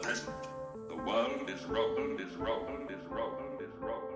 the peasant. The world is rolled, is rolled, is rolled, is rolled.